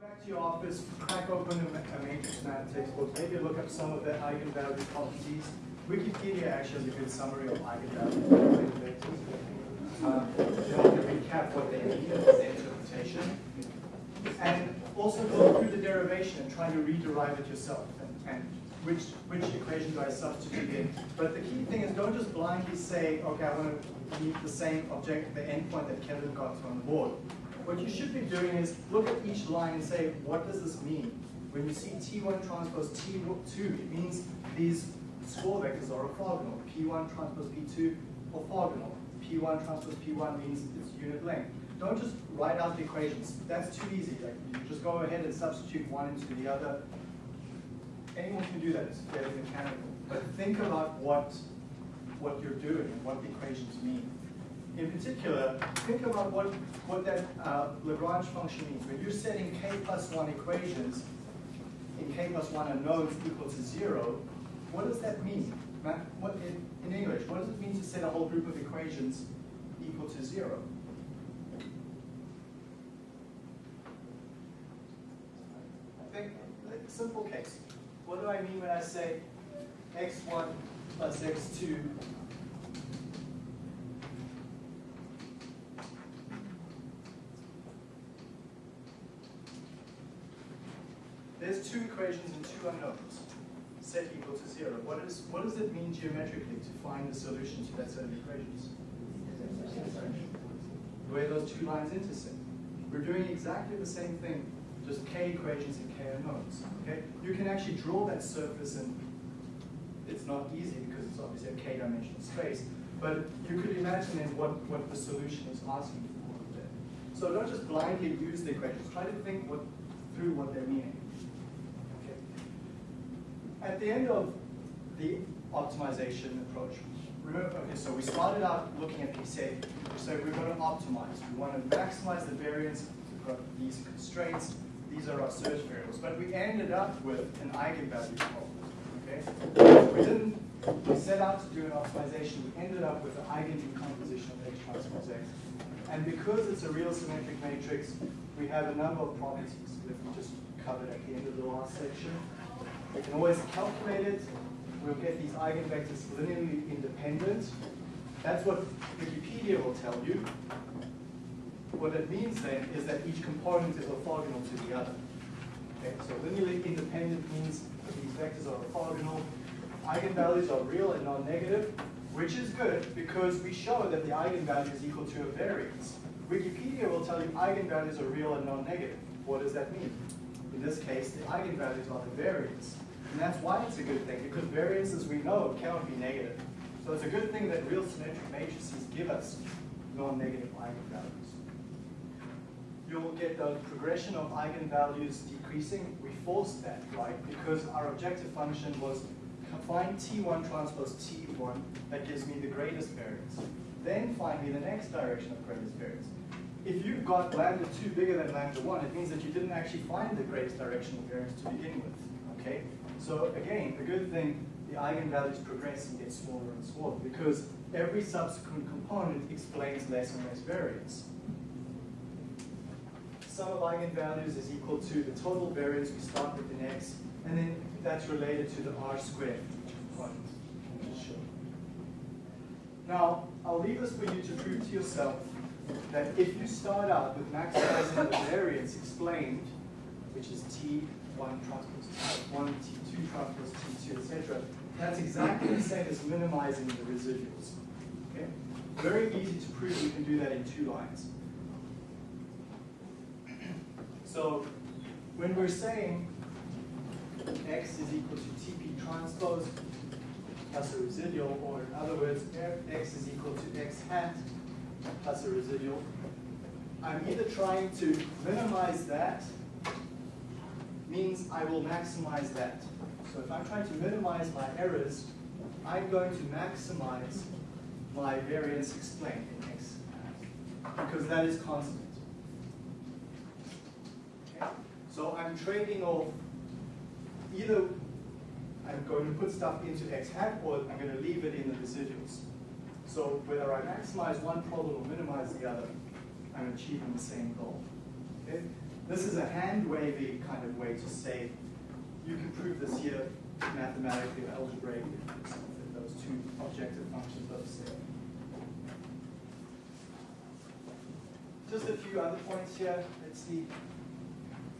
back to your office, crack open a, ma- matrix math textbook, maybe look up some of the eigenvalue properties. Wikipedia actually has a good summary of eigenvalues and eigenvectors. Um, to recap what they mean their interpretation. And also go through the derivation and try to rederive it yourself. And, and which, which equation do I substitute in? But the key thing is don't just blindly say, okay, I want to meet the same object, the endpoint that Kevin got on the board. What you should be doing is look at each line and say, what does this mean? When you see T1 transpose T2, it means these score vectors are orthogonal. P1 transpose P2, orthogonal. P1 transpose P1 means it's unit length. Don't just write out the equations. That's too easy. Like you just go ahead and substitute one into the other. Anyone can do that. It's fairly mechanical. But think about what what you're doing and what the equations mean. In particular, think about what, what that uh, Lagrange function means. When you're setting k plus 1 equations in k plus 1 unknowns equal to 0, what does that mean? What, in, in English, what does it mean to set a whole group of equations equal to 0? I think, like, simple case. What do I mean when I say x1 plus x2 There's two equations and two unknowns, set equal to zero. What, is, what does it mean geometrically to find the solution to that set of equations? Where those two lines intersect. We're doing exactly the same thing, just k equations and k unknowns. Okay? You can actually draw that surface and it's not easy because it's obviously a k-dimensional space, but you could imagine then what, what the solution is asking for. So don't just blindly use the equations, try to think what, through what they're meaning. At the end of the optimization approach, remember, okay, so we started out looking at P7. So we're going to optimize. We want to maximize the variance. We've got these constraints. These are our search variables. But we ended up with an eigenvalue problem. Okay? We didn't we set out to do an optimization. We ended up with an eigendecomposition of H transpose X. And because it's a real symmetric matrix, we have a number of properties that we just covered at the end of the last section. We can always calculate it. We'll get these eigenvectors linearly independent. That's what Wikipedia will tell you. What it means then is that each component is orthogonal to the other. Okay, so linearly independent means that these vectors are orthogonal. Eigenvalues are real and non-negative, which is good because we show that the eigenvalue is equal to a variance. Wikipedia will tell you eigenvalues are real and non-negative. What does that mean? In this case, the eigenvalues are the variance. And that's why it's a good thing, because variance, as we know cannot be negative. So it's a good thing that real symmetric matrices give us non-negative eigenvalues. You'll get the progression of eigenvalues decreasing. We forced that, right? Because our objective function was find T1 transpose T1 that gives me the greatest variance. Then find me the next direction of greatest variance. If you've got lambda 2 bigger than lambda 1, it means that you didn't actually find the greatest directional variance to begin with. Okay? So again, the good thing, the eigenvalues progress and get smaller and smaller because every subsequent component explains less and less variance. Sum of eigenvalues is equal to the total variance we start with in x, and then that's related to the r squared. Now, I'll leave this for you to prove to yourself that if you start out with maximizing the variance explained, which is T1 transpose T1, T2 transpose T2, etc., that's exactly the same as minimizing the residuals. Okay? Very easy to prove you can do that in two lines. So when we're saying x is equal to TP transpose plus a residual, or in other words, x is equal to x hat plus a residual, I'm either trying to minimize that, means I will maximize that. So if I'm trying to minimize my errors, I'm going to maximize my variance explained in x because that is constant. Okay? So I'm trading off either I'm going to put stuff into x hat or I'm going to leave it in the residuals. So whether I maximize one problem or minimize the other, I'm achieving the same goal. Okay? This is a hand-wavy kind of way to say, you can prove this here mathematically or algebraically, those two objective functions both say. Just a few other points here. Let's see.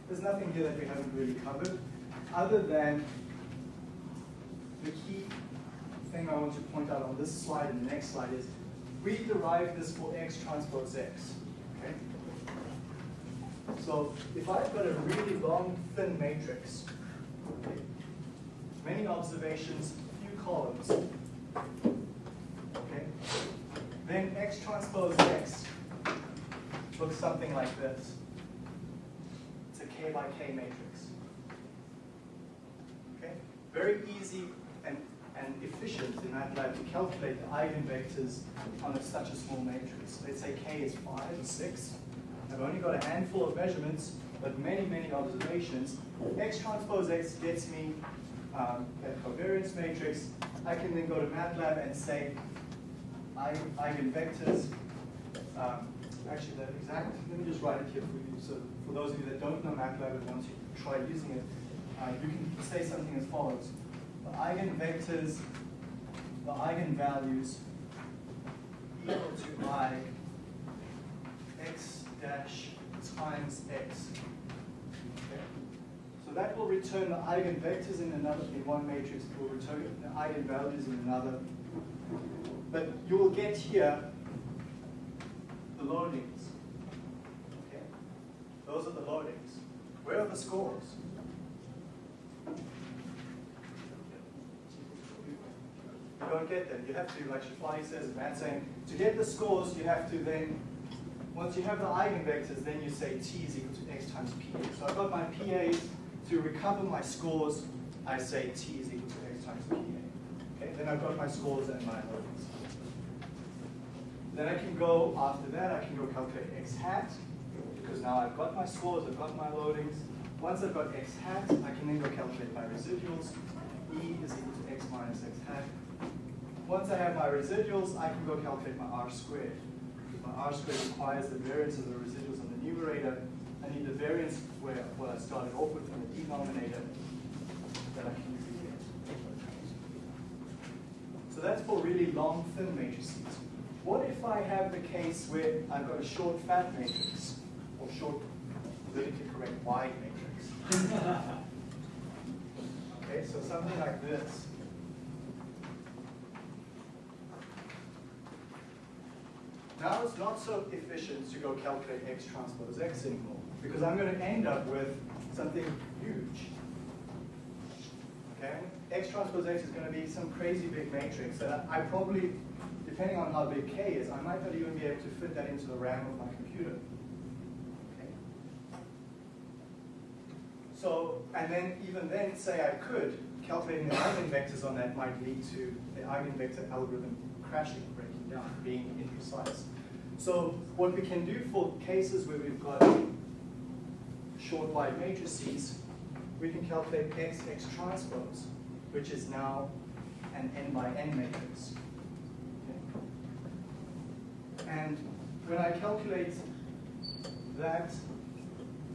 There's nothing here that we haven't really covered, other than the key thing I want to point out on this slide and the next slide is we derive this for x transpose x. Okay? So if I've got a really long, thin matrix, okay, many observations, few columns, okay, then x transpose x looks something like this. It's a k by k matrix. Okay? Very easy and, efficient in MATLAB to calculate the eigenvectors on a, such a small matrix. Let's say k is 5 or 6. I've only got a handful of measurements, but many, many observations. X transpose X gets me um, covariance matrix. I can then go to MATLAB and say eigenvectors. Um, actually, the exact, let me just write it here for you. So for those of you that don't know MATLAB and want to try using it, uh, you can say something as follows. The eigenvectors, the eigenvalues equal to i x dash times x. Okay. So that will return the eigenvectors in another, in one matrix, it will return the eigenvalues in another. But you will get here the loadings. Okay? Those are the loadings. Where are the scores? You don't get them. You have to, like Shafali says, Matt saying, to get the scores, you have to then once you have the eigenvectors, then you say t is equal to x times pa. So I've got my PAs. To recover my scores, I say t is equal to x times pa. Okay, then I've got my scores and my loadings. Then I can go, after that, I can go calculate x hat, because now I've got my scores, I've got my loadings. Once I've got x hat, I can then go calculate my residuals. E is equal to x minus x hat. Once I have my residuals, I can go calculate my r squared my r squared requires the variance of the residuals on the numerator. I need the variance where what I started off with in the denominator that I can use again. So that's for really long, thin matrices. What if I have the case where I've got a short, fat matrix, or short, politically correct, wide matrix? okay, so something like this. Now it's not so efficient to go calculate x transpose x anymore, because I'm going to end up with something huge. Okay? X transpose x is going to be some crazy big matrix that I probably, depending on how big k is, I might not even be able to fit that into the RAM of my computer. Okay? So, and then even then, say I could, calculating the eigenvectors on that might lead to the eigenvector algorithm crashing, breaking down, being imprecise. So what we can do for cases where we've got short wide matrices, we can calculate x x transpose, which is now an n by n matrix. Okay. And when I calculate that,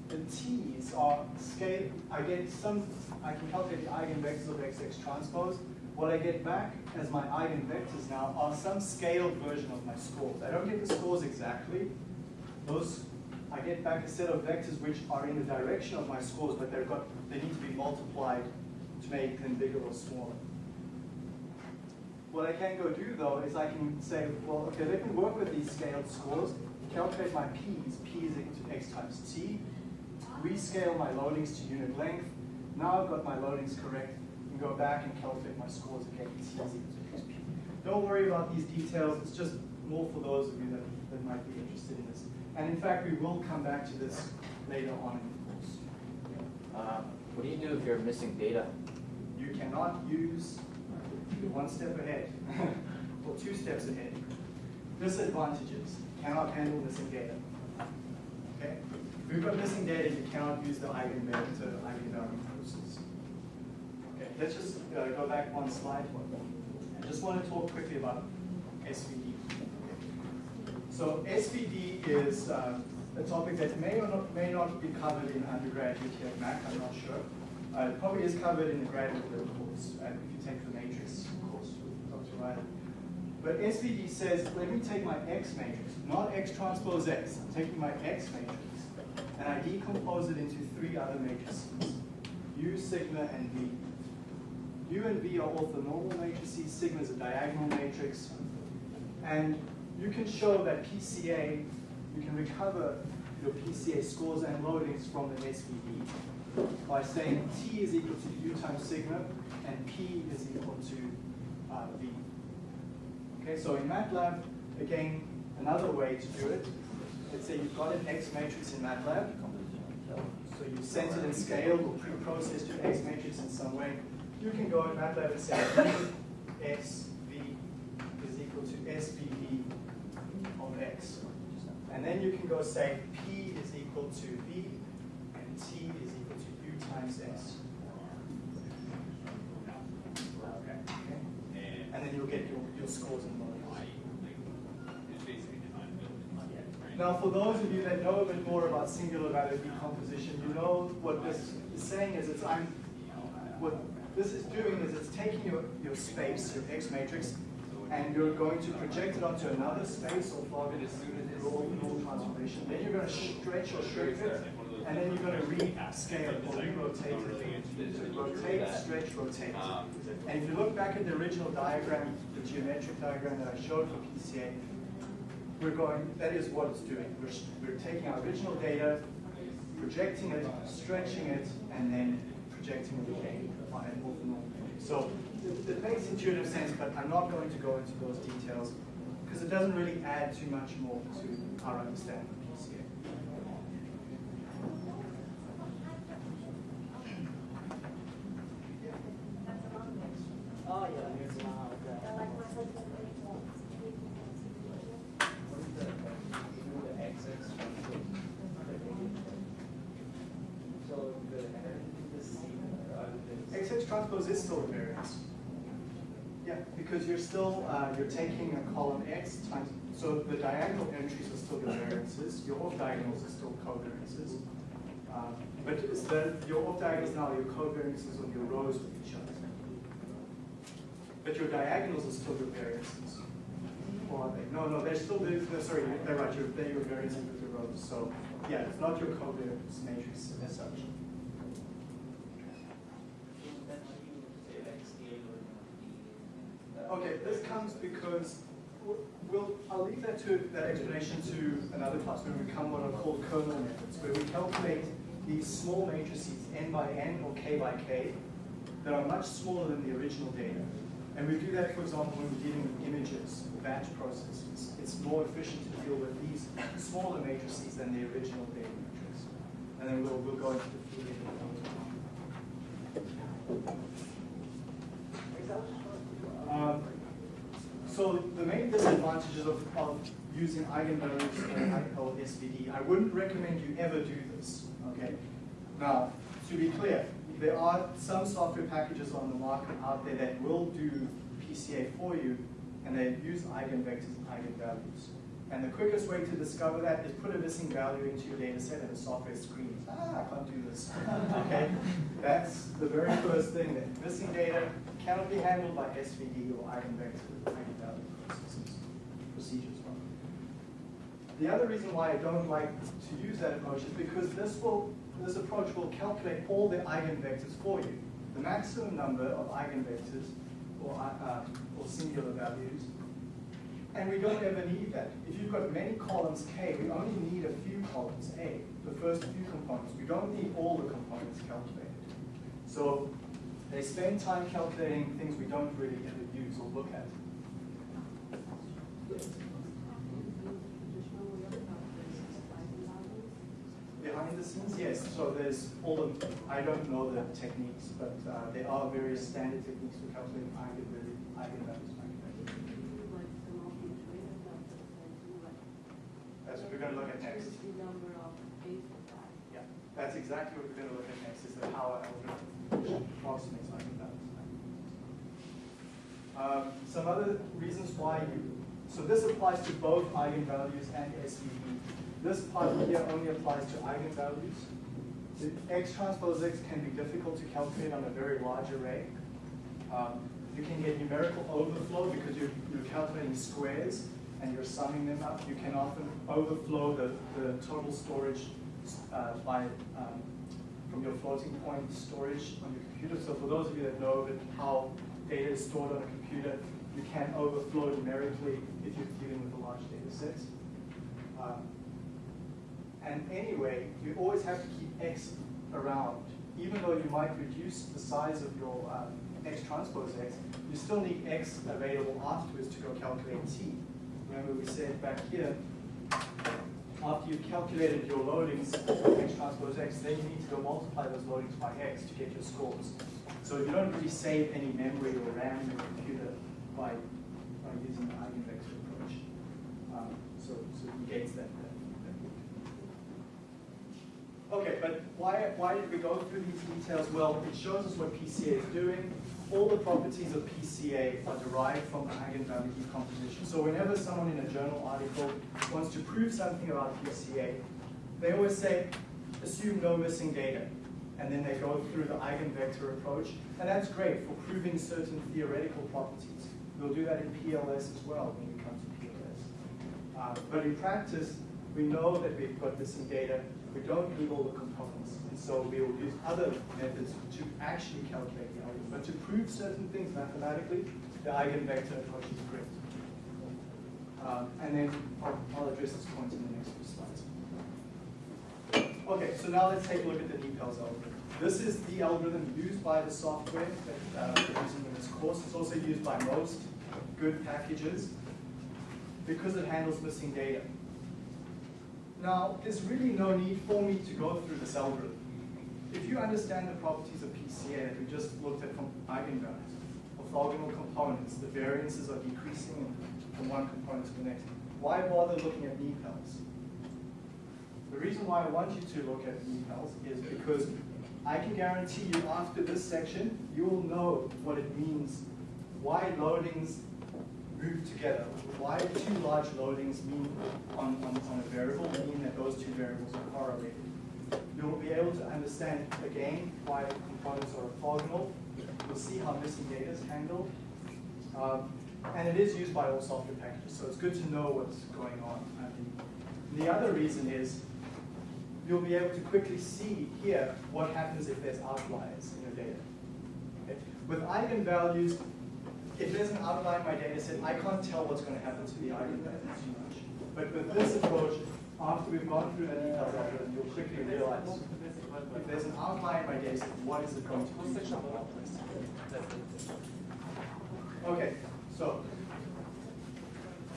the t's are scale, I get some, I can calculate the eigenvectors of x x transpose, what I get back as my eigenvectors now are some scaled version of my scores. I don't get the scores exactly. Those I get back a set of vectors which are in the direction of my scores, but they've got they need to be multiplied to make them bigger or smaller. What I can go do though is I can say, well, okay, let me work with these scaled scores, calculate my p's, p is equal to x times t, rescale my loadings to unit length. Now I've got my loadings correct go back and calculate my scores again. It's easy to Don't worry about these details. It's just more for those of you that, that might be interested in this. And in fact, we will come back to this later on in the course. Uh, what do you do if you're missing data? You cannot use one step ahead or two steps ahead. Disadvantages. Cannot handle missing data. Okay? If you've got missing data, you cannot use the eigenvector, eigenvalue process let's just uh, go back one slide. I just want to talk quickly about SVD. So SVD is uh, a topic that may or not, may not be covered in undergraduate here at Mac, I'm not sure. Uh, it probably is covered in the graduate course, uh, if you take the matrix course with Dr. Riley. But SVD says, let me take my X matrix, not X transpose X. I'm taking my X matrix, and I decompose it into three other matrices, U, sigma, and V. U and V are orthonormal matrices, sigma is a diagonal matrix, and you can show that PCA, you can recover your PCA scores and loadings from the SVD by saying T is equal to U times sigma, and P is equal to uh, V. Okay, so in MATLAB, again, another way to do it, let's say you've got an X matrix in MATLAB, so you sent it in scale or pre-processed your X matrix in some way, you can go in MATLAB and say SV is equal to SVD of X. And then you can go say P is equal to V and T is equal to U times S. Okay. And then you'll get your, your scores and loadings. Now, for those of you that know a bit more about singular value decomposition, you know what this is saying is it's I'm what this is doing is it's taking your, your space, your X matrix, and you're going to project it onto another space or plug it through orthogonal transformation. Then you're going to stretch or shrink it, and then you're going to rescale or re-rotate it. So rotate, stretch, rotate. And if you look back at the original diagram, the geometric diagram that I showed for PCA, we're going, that is what it's doing. We're, we're taking our original data, projecting it, stretching it, and then projecting it again So it, it makes intuitive sense, but I'm not going to go into those details because it doesn't really add too much more to our understanding of PCA. Oh, yeah, here's one out there. What is that? You do the XX So the, the C, uh, the. XX transpose is still a variance. Yeah, because you're still, uh, you're taking a column X times, so the diagonal entries are still the variances, your off diagonals are still covariances. Uh, but the, your off diagonals now are your covariances on your rows with each other. But your diagonals are still your variances. Or are they? No, no, they're still, no, sorry, they're right, you're, they're your variances with your rows. So, yeah, it's not your covariance matrix as such. Okay, this comes because we'll, I'll leave that to, that explanation to another class when we come what are called kernel methods, where we calculate these small matrices n by n or k by k that are much smaller than the original data. And we do that, for example, when we're dealing with images or batch processes. It's more efficient to deal with these smaller matrices than the original data matrix. And then we'll, we'll go into the Fourier Um, so the main disadvantages of, of using eigenvalues or SVD, I wouldn't recommend you ever do this, okay? Now, to be clear, there are some software packages on the market out there that will do PCA for you, and they use eigenvectors and eigenvalues. And the quickest way to discover that is put a missing value into your data set and the software screams, ah, I can't do this. okay? That's the very first thing that missing data cannot be handled by SVD or eigenvector, eigenvalue processes, procedures. rather. The other reason why I don't like to use that approach is because this will, this approach will calculate all the eigenvectors for you. The maximum number of eigenvectors or, uh, or singular values and we don't ever need that. If you've got many columns K, we only need a few columns A, the first few components. We don't need all the components calculated. So they spend time calculating things we don't really ever use or look at. Behind the scenes, yes. So there's all of, I don't know the techniques, but uh, there are various standard techniques for calculating eigenvalues. eigenvalues. That's what we're going to look at next. Yeah, that's exactly what we're going to look at next, is the power algorithm, approximates eigenvalues. Um, some other reasons why you, so this applies to both eigenvalues and SVD. This part here only applies to eigenvalues. The x transpose x can be difficult to calculate on a very large array. Um, you can get numerical overflow because you're, you're calculating squares and you're summing them up. You can often overflow the, the total storage uh, by um, from your floating point storage on your computer. So for those of you that know that how data is stored on a computer, you can overflow numerically if you're dealing with a large data set. Um, and anyway, you always have to keep x around. Even though you might reduce the size of your um, x transpose x, you still need x available afterwards to go calculate t. Remember we said back here, after you've calculated your loadings x transpose x, then you need to go multiply those loadings by x to get your scores. So you don't really save any memory or RAM in your computer by, by using the eigenvector approach. Um, so, so it negates that. Okay, but why, why did we go through these details? Well, it shows us what PCA is doing. All the properties of PCA are derived from the eigenvalue decomposition. So whenever someone in a journal article wants to prove something about PCA, they always say, assume no missing data. And then they go through the eigenvector approach. And that's great for proving certain theoretical properties. We'll do that in PLS as well when we come to PLS. Uh, but in practice, we know that we've got missing data. We don't need all the components. And so we will use other methods to actually calculate the algorithm. But to prove certain things mathematically, the eigenvector approach is great. Um, and then I'll, address this point in the next few slides. Okay, so now let's take a look at the NIPALS algorithm. This is the algorithm used by the software that uh, we're using in this course. It's also used by most good packages because it handles missing data. Now, there's really no need for me to go through this algorithm. If you understand the properties of PCA that we just looked at from eigenvalues, orthogonal components, the variances are decreasing from one component to the next, why bother looking at NIPALS? The reason why I want you to look at NIPALS is because I can guarantee you after this section, you will know what it means, why loadings move together, why two large loadings mean on, on, on a variable mean that those two variables are correlated. You'll be able to understand again why components are orthogonal. You'll see how missing data is handled. Um, and it is used by all software packages, so it's good to know what's going on. I mean, the other reason is you'll be able to quickly see here what happens if there's outliers in your data. Okay? With eigenvalues, if there's an outlier in my data set, I can't tell what's going to happen to the eigenvalue too much. But with this approach, after we've gone through the details algorithm, you'll quickly realize if there's an outlier in my data set, what is it going to be? Okay, so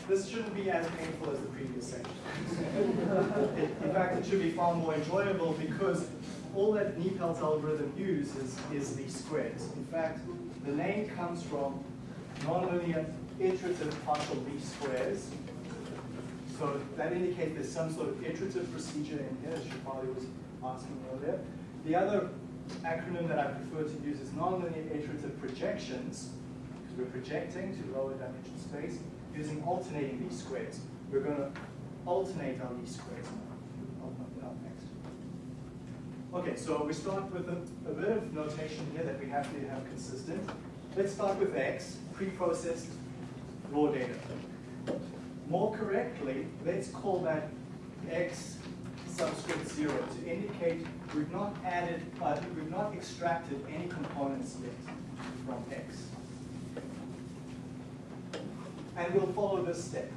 this shouldn't be as painful as the previous section. in fact, it should be far more enjoyable because all that NIPALS algorithm uses is the squares. In fact, the name comes from nonlinear iterative partial least squares. So that indicates there's some sort of iterative procedure in here, as Shafali was asking earlier. The other acronym that I prefer to use is nonlinear iterative projections, because we're projecting to lower dimension space using alternating least squares. We're going to alternate our least squares. Okay, so we start with a, a bit of notation here that we have to have consistent. Let's start with x, pre-processed raw data. More correctly, let's call that x subscript zero to indicate we've not added, uh, we've not extracted any components yet from x. And we'll follow this step.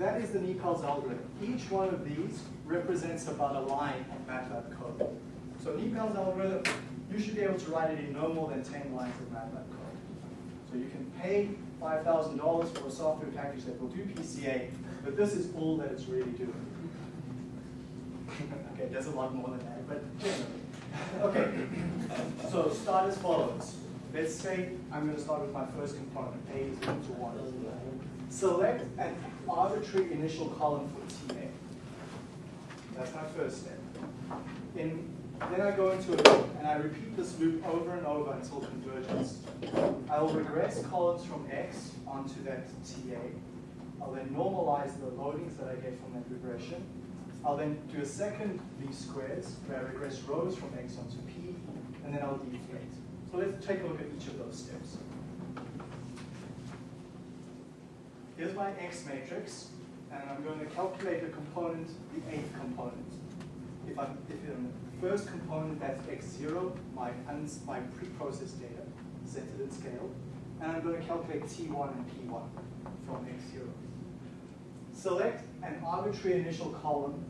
That is the NIPALS algorithm. Each one of these represents about a line of MATLAB code. So NIPALS algorithm, you should be able to write it in no more than 10 lines of MATLAB code. So you can pay $5,000 for a software package that will do PCA, but this is all that it's really doing. okay, there's a lot more than that, but generally. Okay, so start as follows. Let's say I'm going to start with my first component, A is equal to 1. Select an arbitrary initial column for TA. That's my first step. In, then I go into a loop, and I repeat this loop over and over until convergence. I will regress columns from X onto that TA. I'll then normalize the loadings that I get from that regression. I'll then do a second least squares, where I regress rows from x onto p, and then I'll deflate. So let's take a look at each of those steps. Here's my x matrix, and I'm going to calculate the component, the eighth component. If I'm, if the first component, that's x0, my, my pre-processed data, centered in scale, and I'm going to calculate t1 and p1 from x0. Select an arbitrary initial column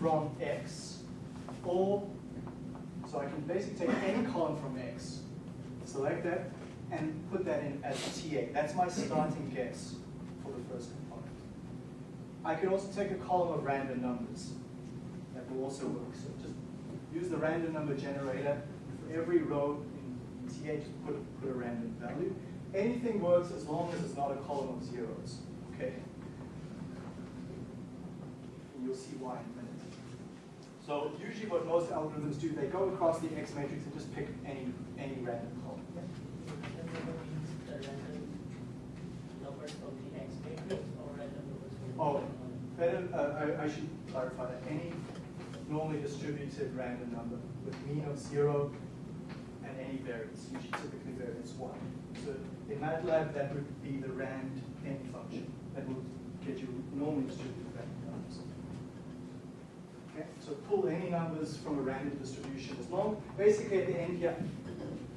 from x, or, so I can basically take any column from x, select that, and put that in as TA. That's my starting guess for the first component. I can also take a column of random numbers. That will also work. So use the random number generator. For every row in just put, put a random value. Anything works as long as it's not a column of zeros. Okay? And you'll see why in a minute. So usually what most algorithms do, they go across the X matrix and just pick any, any random column. Random number means the random numbers from the X matrix or random numbers from the. Oh, better, uh, I, I should clarify that. Any normally distributed random number with mean of zero and any variance, usually typically variance one. So in MATLAB, that would be the rand n function. That would get you normally distributed random numbers. Okay, so pull any numbers from a random distribution as long, basically at the end here,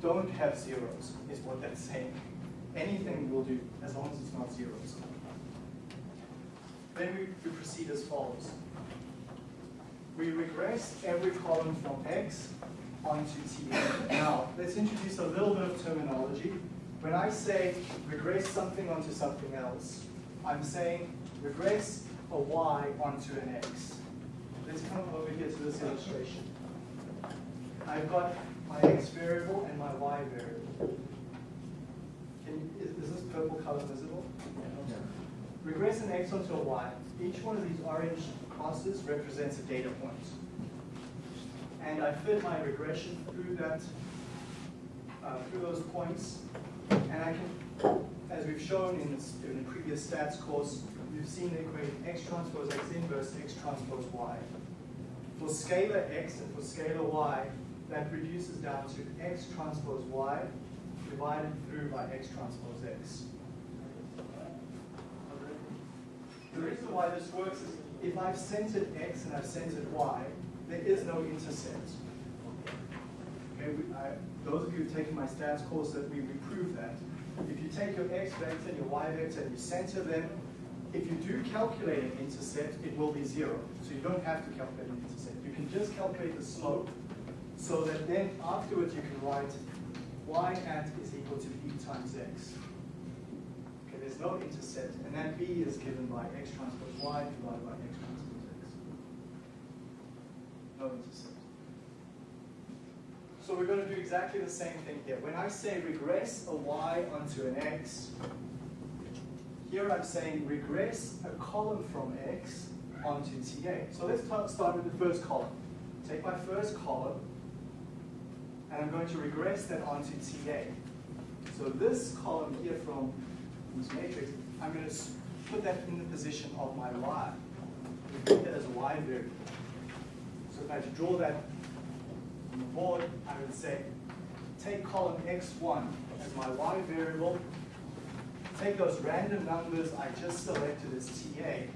don't have zeros, is what that's saying. Anything will do, as long as it's not zeros. Then we, we proceed as follows. We regress every column from X onto T. Now, let's introduce a little bit of terminology. When I say regress something onto something else, I'm saying regress a Y onto an X. Let's come over here to this illustration. I've got my X variable and my Y variable. Can is, is this purple color visible? Regress an x onto a y. Each one of these orange crosses represents a data point. And I fit my regression through that, uh, through those points. And I can, as we've shown in, this, in the previous stats course, you've seen the equation x transpose x inverse x transpose y. For scalar x and for scalar y, that reduces down to x transpose y divided through by x transpose x. The reason why this works is if I've centered x and I've centered y, there is no intercept. Okay, we, I, those of you who've taken my stats course, that we, we prove that. If you take your x vector and your y vector and you center them, if you do calculate an intercept, it will be zero. So you don't have to calculate an intercept. You can just calculate the slope so that then afterwards you can write y at is equal to b times x. There's no intercept, and that b is given by x transpose y divided by x transpose x. No intercept. So we're going to do exactly the same thing here. When I say regress a y onto an x, here I'm saying regress a column from x onto TA. So let's start with the first column. Take my first column, and I'm going to regress that onto TA. So this column here from this matrix, I'm going to put that in the position of my y. We treat that as a y variable. So if I had to draw that on the board, I would say, take column x1 as my y variable, take those random numbers I just selected as TA,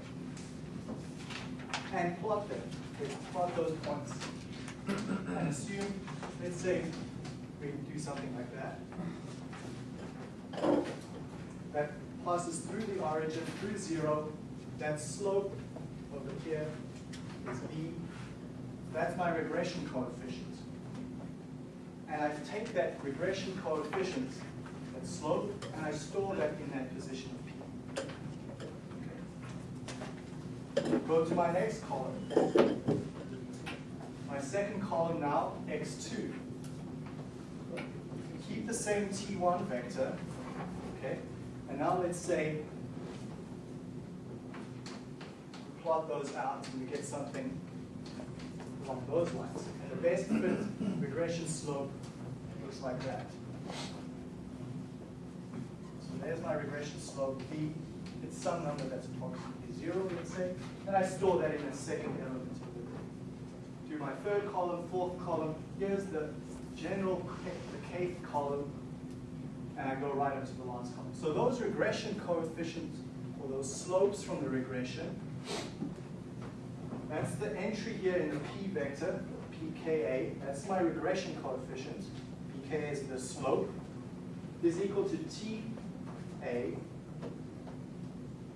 and plot them. Okay, Plot those points. And assume, let's say, we do something like that. That passes through the origin, through zero. That slope over here is b. That's my regression coefficient. And I take that regression coefficient, that slope, and I store that in that position of p. Okay. Go to my next column. My second column now, x2. Keep the same t1 vector, okay? And now let's say plot those out and we get something along those lines. And the best fit regression slope looks like that. So there's my regression slope, b. It's some number that's approximately zero, let's say, and I store that in a second element of the array. Do my third column, fourth column, here's the general, the kth column, and I go right up to the last column. So those regression coefficients, or those slopes from the regression, that's the entry here in the p vector, pka, that's my regression coefficient, pka is the slope, is equal to ta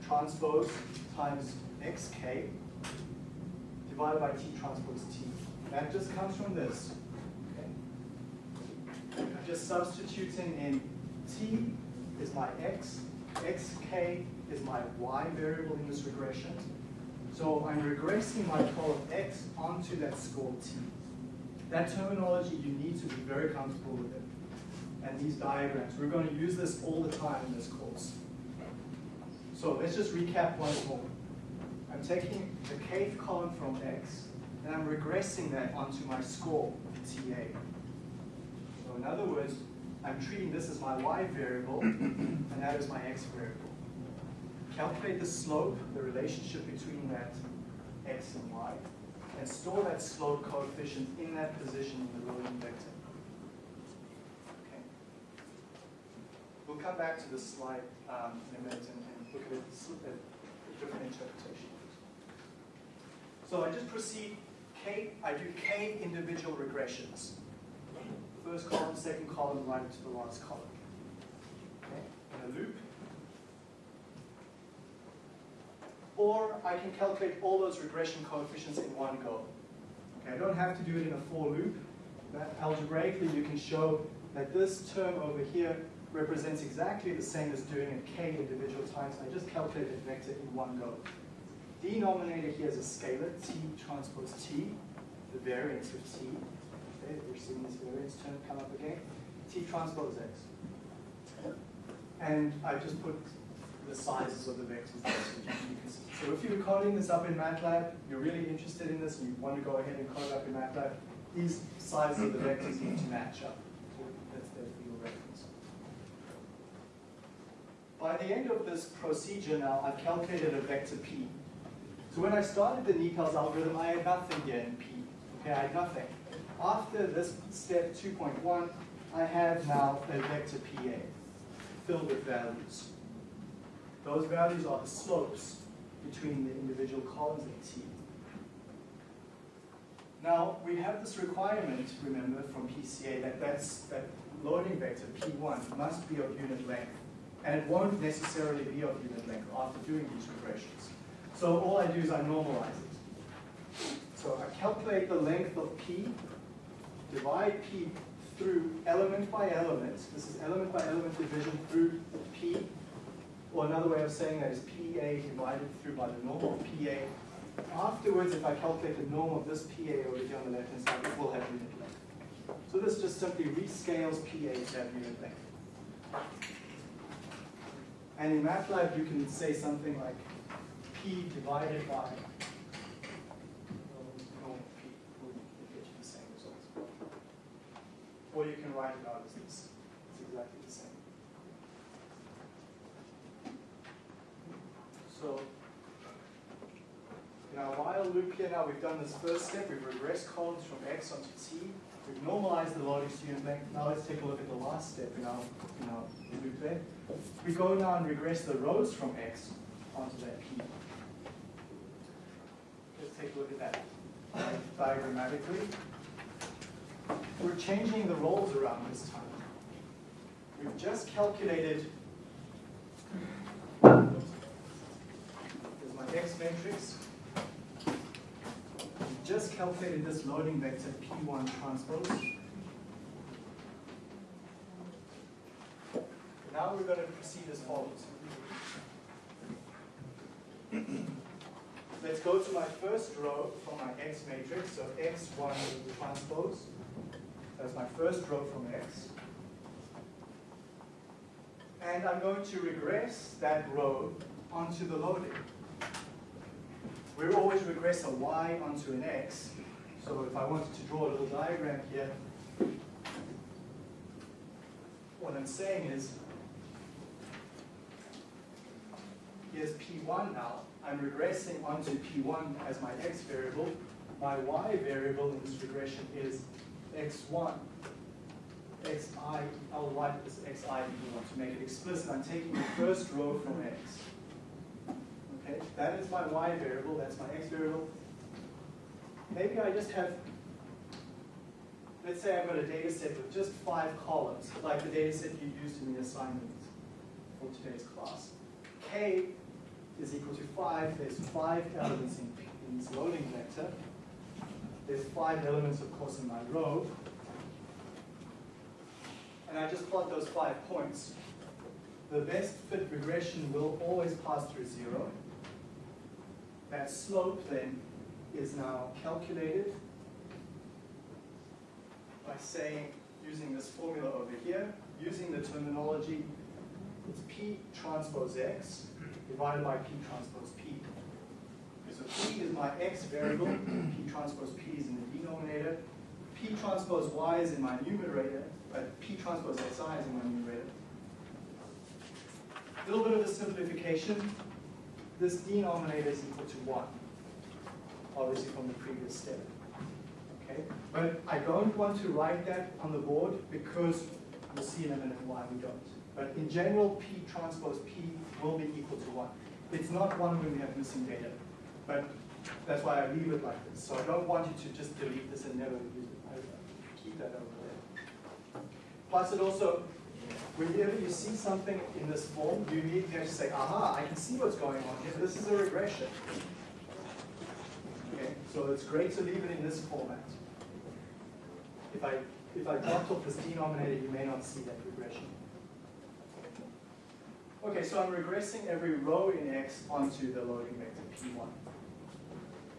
transpose times xk divided by t transpose t. That just comes from this. Okay? I'm just substituting in t is my x, xk is my y variable in this regression. So I'm regressing my column x onto that score t. That terminology, you need to be very comfortable with it. And these diagrams, we're going to use this all the time in this course. So let's just recap once more. I'm taking the kth column from x, and I'm regressing that onto my score, TA. So in other words, I'm treating this as my y variable, and that is my x variable. Calculate the slope, the relationship between that x and y, and store that slope coefficient in that position in the loading vector. Okay. We'll come back to this slide um, in a minute and, and look at a different interpretation. So I just proceed k, I do k individual regressions. First column, second column, right to the last column. Okay, in a loop. Or I can calculate all those regression coefficients in one go. Okay, I don't have to do it in a for loop. That algebraically, you can show that this term over here represents exactly the same as doing a k individual times. I just calculate the vector in one go. Denominator here is a scalar, t transpose t, the variance of t. Okay, we're seeing this variance term come up again. t transpose x. And I just put the sizes of the vectors so if you're coding this up in MATLAB, you're really interested in this, and you want to go ahead and code up in MATLAB, these sizes of the vectors need to match up. That's there for your reference. By the end of this procedure now, I've calculated a vector p. So when I started the NIPALS algorithm, I had nothing here in p. Okay, I had nothing. After this step 2.1, I have now a vector PA filled with values. Those values are the slopes between the individual columns of T. Now, we have this requirement, remember, from PCA that that's, that loading vector, P1, must be of unit length. And it won't necessarily be of unit length after doing these regressions. So all I do is I normalize it. So I calculate the length of P, divide P through element by element. This is element by element division through P. Or another way of saying that is PA divided through by the norm of PA. Afterwards, if I calculate the norm of this PA over here on the left-hand side, it will have unit length. So this just simply rescales PA to have unit length. And in MATLAB, you can say something like P divided by norm of P will get you the same results. Or you can write it out as this. It's exactly the same. So, in our while loop here now, we've done this first step. We've regressed columns from X onto T. We've normalized the loading student length. Now let's take a look at the last step in our, in our loop there. We go now and regress the rows from X onto that P. Let's take a look at that diagrammatically. We're changing the roles around this time. We've just calculated Here's my X matrix. We've just calculated this loading vector P1 transpose. Now we're going to proceed as follows. Let's go to my first row from my X matrix, so X1 transpose. That's my first row from X. And I'm going to regress that row onto the loading. We always regress a y onto an x. So if I wanted to draw a little diagram here, what I'm saying is here's P1 now. I'm regressing onto P1 as my x variable. My y variable in this regression is x1. xi, I'll write this xi if you want to make it explicit. I'm taking the first row from x. Okay, that is my y variable, that's my x variable. Maybe I just have, let's say I've got a data set with just five columns, like the data set you used in the assignment for today's class. K is equal to five, there's five elements in, in this loading vector. There's five elements, of course, in my row. And I just plot those five points. The best fit regression will always pass through zero. That slope then is now calculated by saying, using this formula over here, using the terminology, it's P transpose X divided by P transpose. So P is my X variable, P transpose P is in the denominator, P transpose Y is in my numerator, but P transpose Xi is in my numerator. A little bit of a simplification. This denominator is equal to 1, obviously from the previous step. Okay, But I don't want to write that on the board because we'll see in a minute why we don't. But in general, P transpose P will be equal to 1. It's not 1 when we have missing data, but that's why I leave it like this. So I don't want you to just delete this and never use it. I keep that over there. Plus it also, whenever you see something in this form, you need to say, aha, I can see what's going on here. This is a regression. Okay, so it's great to leave it in this format. If I if I dropped off this denominator, you may not see that regression. Okay, so I'm regressing every row in X onto the loading vector P1.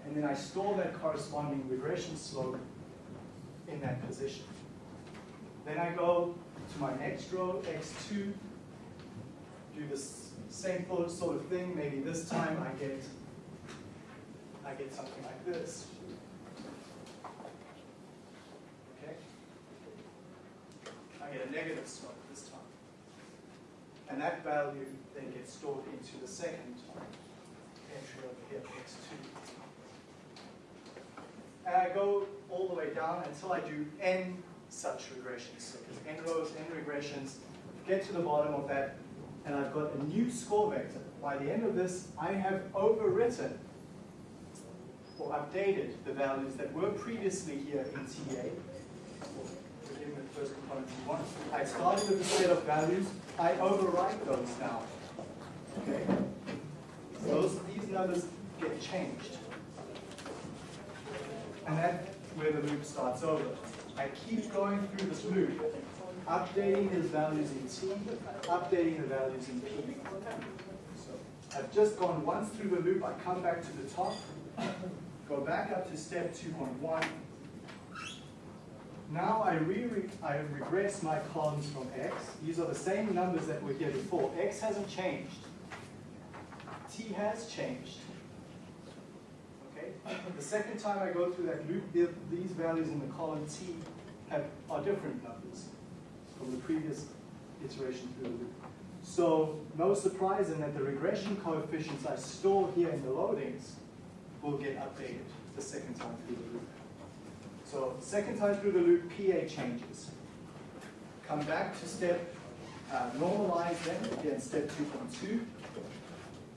And then I store that corresponding regression slope in that position. Then I go to my next row, X2, do the same sort of thing. Maybe this time I get, I get something like this. Okay? I get a negative slope this time. And that value then gets stored into the second entry over here, X2. And I go all the way down until I do n such regressions. So n rows, n regressions, get to the bottom of that, and I've got a new score vector. By the end of this, I have overwritten or updated the values that were previously here in TA. Given the first component T1. I started with a set of values, I overwrite those now. Okay? Those, these numbers get changed. And that's where the loop starts over. I keep going through this loop, updating his values in T, updating the values in P. So I've just gone once through the loop, I come back to the top, go back up to step 2.1. Now I, re I regress my columns from X. These are the same numbers that were here before. X hasn't changed. T has changed. The second time I go through that loop, these values in the column T have, are different numbers from the previous iteration through the loop. So no surprise in that the regression coefficients I store here in the loadings will get updated the second time through the loop. So second time through the loop, PA changes. Come back to step, uh, normalize then, again, step 2.2.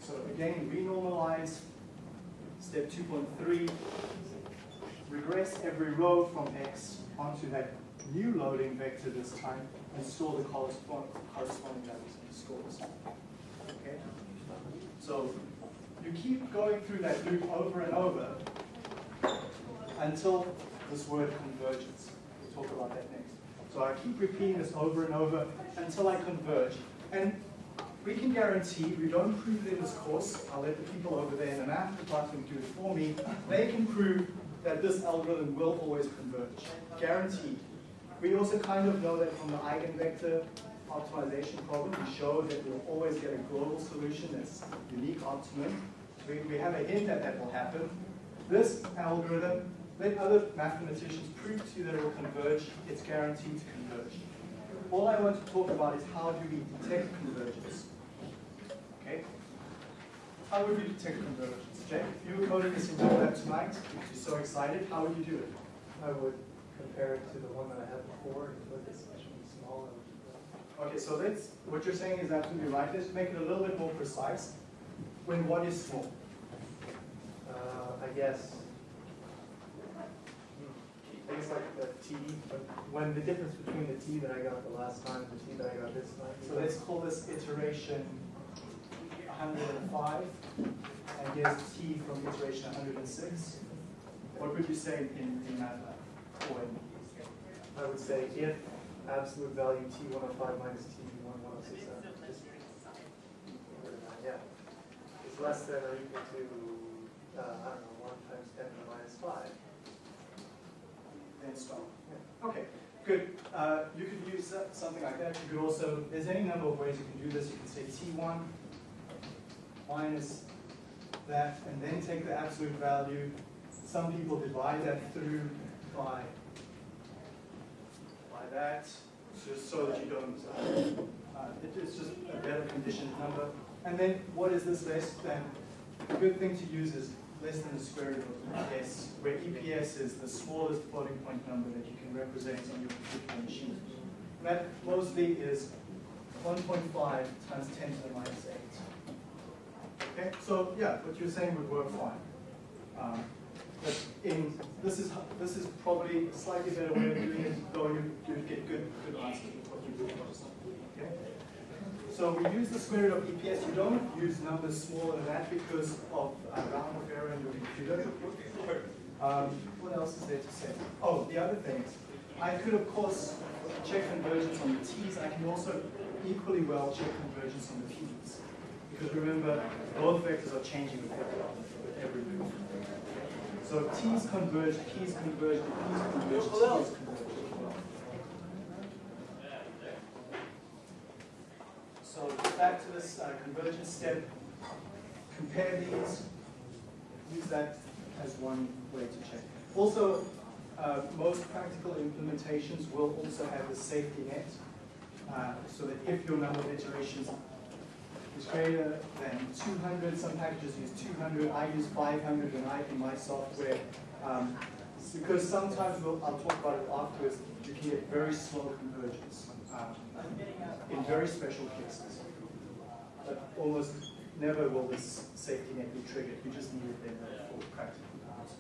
So again, renormalize Step 2.3, regress every row from X onto that new loading vector this time and store the corresponding values in the scores. Okay? So you keep going through that loop over and over until this word convergence. We'll talk about that next. So I keep repeating this over and over until I converge. And we can guarantee, we don't prove it in this course, I'll let the people over there in the math department do it for me, they can prove that this algorithm will always converge, guaranteed. We also kind of know that from the eigenvector optimization problem, we show that we'll always get a global solution that's unique optimum. We, we have a hint that that will happen. This algorithm, let other mathematicians prove to you that it will converge, it's guaranteed to converge. All I want to talk about is how do we detect convergence. How would you detect convergence? Jake, if you were coding this in your lab tonight, you're so excited, how would you do it? I would compare it to the one that I had before, and at something smaller. Okay, so let's, what you're saying is absolutely right. Let's make it a little bit more precise. When what is small? Uh, I guess. I guess like the T, but when the difference between the T that I got the last time and the T that I got this time. So let's call this iteration 105, and here's t from iteration 106. What would you say in, in MATLAB? Or in, I would say if absolute value T one oh five minus T one one oh six, yeah, is less than or equal to, uh, I don't know, one times ten to the minus five. then stop. Okay, good. Uh, you could use something like that. You could also, there's any number of ways you can do this. You can say t1 minus that, and then take the absolute value. Some people divide that through by, by that, just so that you don't, uh, uh, it is just a better conditioned number. And then what is this less than? The good thing to use is less than the square root of EPS, where EPS is the smallest floating point number that you can represent on your particular machine. That mostly is 1.5 times 10 to the minus 8. Okay, so yeah, what you're saying would work fine. Um, but in this is this is probably a slightly better way of doing it, though you you get good good answers with what you do. Okay. So we use the square root of EPS. You don't use numbers smaller than that because of uh, round-off error in your computer. Um, what else is there to say? Oh, the other things. I could of course check convergence on the t's. I can also equally well check convergence on the p's. Because remember, both vectors are changing with every, move. So t's converge, p's converge, p's converge, t's converge. So back to this uh, convergence step, compare these, use that as one way to check. Also, uh, most practical implementations will also have the safety net, uh, so that if your number of iterations is greater than 200, some packages use 200, I use 500 and I in my software. Um, because sometimes we'll, I'll talk about it afterwards, you can get very slow convergence um, in very special cases. But almost never will this safety net be triggered. You just need it then for practical purposes.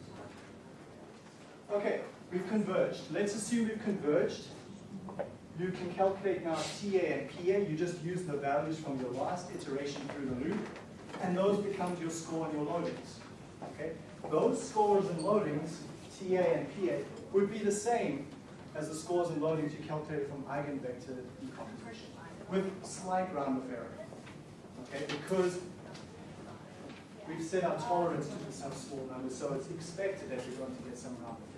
Okay, we've converged. Let's assume we've converged. You can calculate now TA and PA. You just use the values from your last iteration through the loop, and those become your score and your loadings. Okay, those scores and loadings, TA and PA, would be the same as the scores and loadings you calculated from eigenvector decomposition, with slight round-off error. Okay, because we've set our tolerance to some small numbers, so it's expected that you're going to get some round-off error.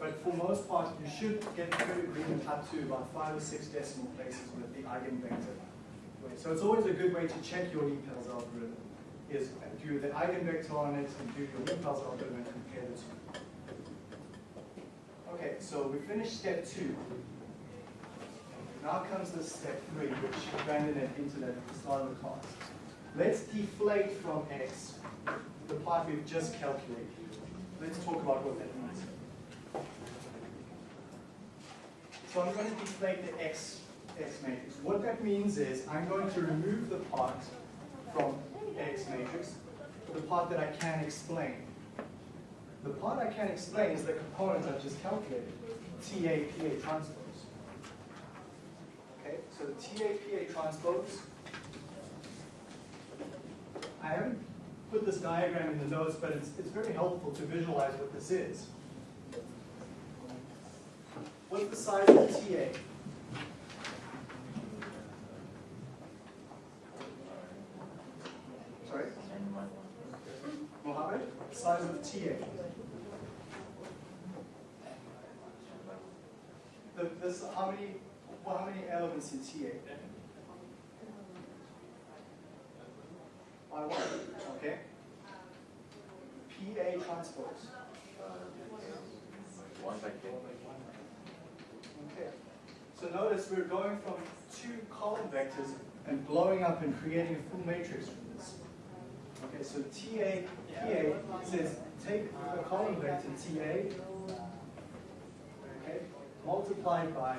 But for most part, you should get good agreement up to about five or six decimal places with the eigenvector. So it's always a good way to check your NIPALS algorithm, is do the eigenvector on it and do your NIPALS algorithm and compare the two. Okay, so we finished step two. Now comes the step three, which Brandon had hinted at at the start of the class. Let's deflate from x the part we've just calculated. Let's talk about what that means. So I'm going to deflate the x, x matrix. What that means is I'm going to remove the part from x matrix, the part that I can explain. The part I can explain is the components I've just calculated, TA, PA transpose. Okay, so the TA, PA transpose, I haven't put this diagram in the notes, but it's, it's very helpful to visualize what this is. What's the size of the TA? Sorry? Mohammed? Size of TA? The, this, how many, well, how many elements in TA? By one, okay? PA transpose. Uh, one by ten. So notice we're going from two column vectors and blowing up and creating a full matrix from this. Okay, so TA, TA says take a column vector TA, okay, multiplied by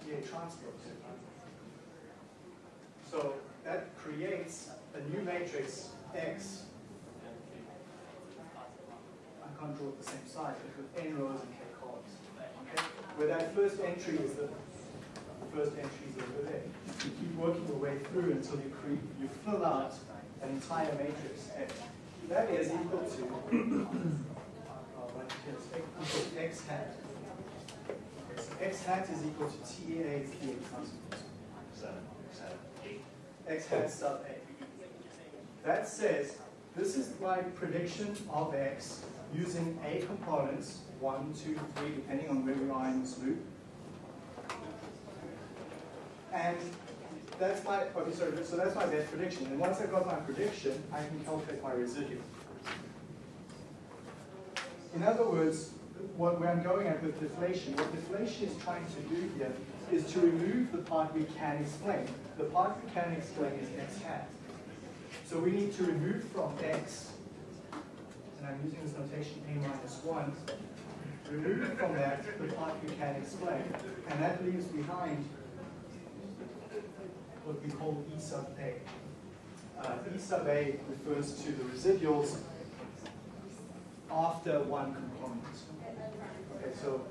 TA transpose. So that creates a new matrix X. I can't draw it the same size, but with n rows and k? Where that first entry is the first entry is over there. You keep working your way through until you create, you fill out an entire matrix X. That is equal to, oh, x hat. So x hat is equal to TA TA transpose. X hat sub A. That says, this is my prediction of X using A components, one, two, three, depending on where we are in this loop. And that's my, okay, sorry, so that's my best prediction. And once I've got my prediction, I can calculate my residual. In other words, what, where I'm going at with deflation, what deflation is trying to do here is to remove the part we can explain. The part we can explain is x hat. So we need to remove from x, and I'm using this notation a minus 1, remove from that the part we can explain. And that leaves behind what we call E sub A. Uh, e sub A refers to the residuals after one component. Okay, so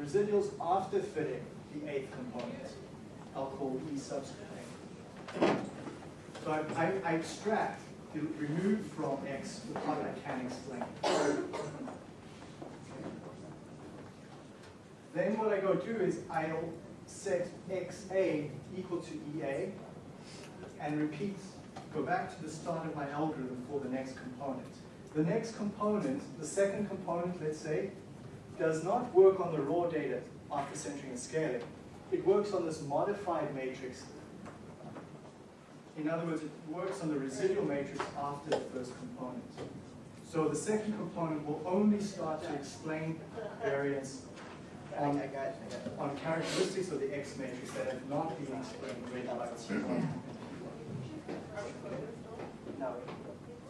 residuals after fitting the eighth component, I'll call E sub A. So I, I, I extract, the remove from X the part I can explain. Then what I go do is I'll set XA equal to EA and repeat, go back to the start of my algorithm for the next component. The next component, the second component, let's say, does not work on the raw data after centering and scaling. It works on this modified matrix. In other words, it works on the residual matrix after the first component. So the second component will only start to explain variance on, on characteristics of the X matrix that have not been explained by T1.